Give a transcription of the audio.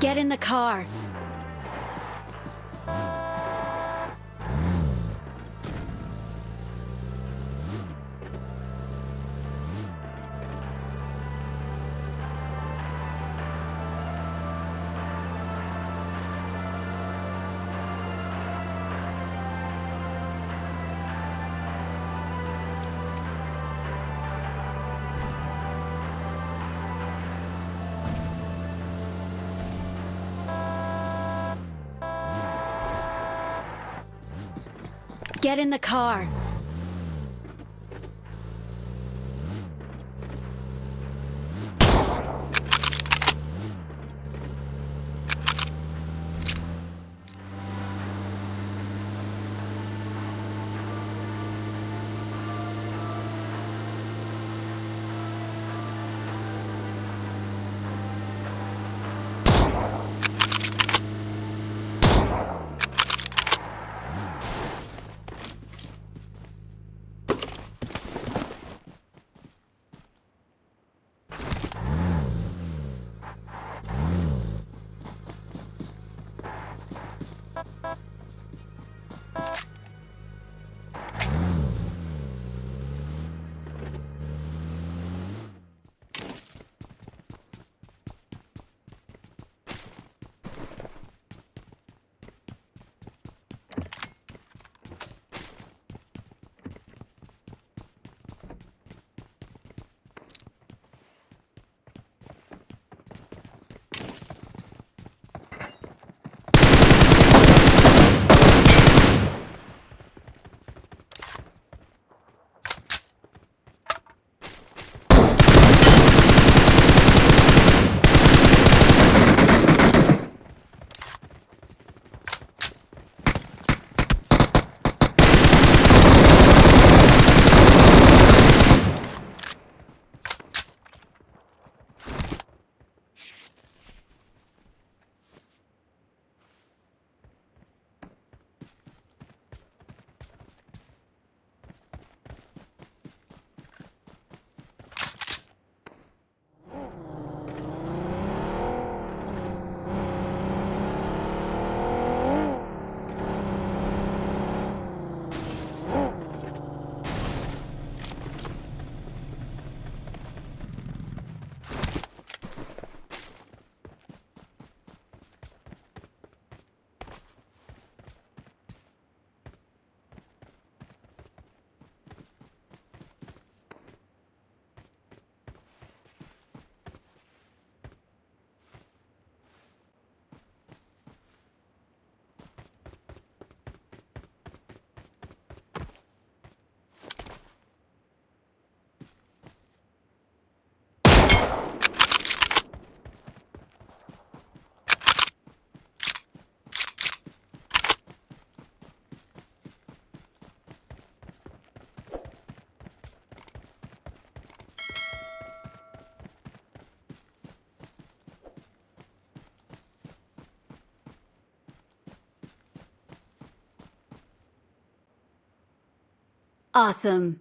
Get in the car. Get in the car. Awesome.